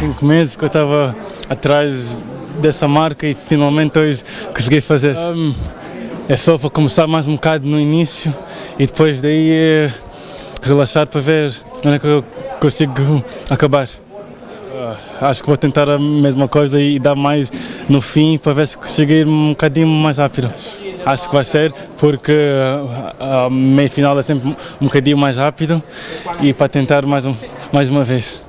cinco meses que eu estava atrás dessa marca e finalmente hoje consegui fazer. Um, é só para começar mais um bocado no início e depois daí é relaxar para ver onde é que eu consigo acabar. Uh, acho que vou tentar a mesma coisa e dar mais no fim para ver se consigo ir um bocadinho mais rápido. Acho que vai ser porque ah, a meia final é sempre um bocadinho mais rápido e para tentar mais, um, mais uma vez.